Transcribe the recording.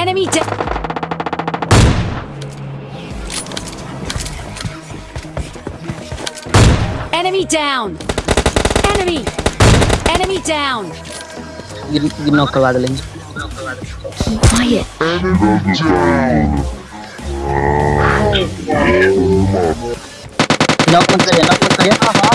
Enemy dead. Enemy down! Enemy! Enemy down! Give, give knock a waggling. Keep quiet. Enemy down! No one.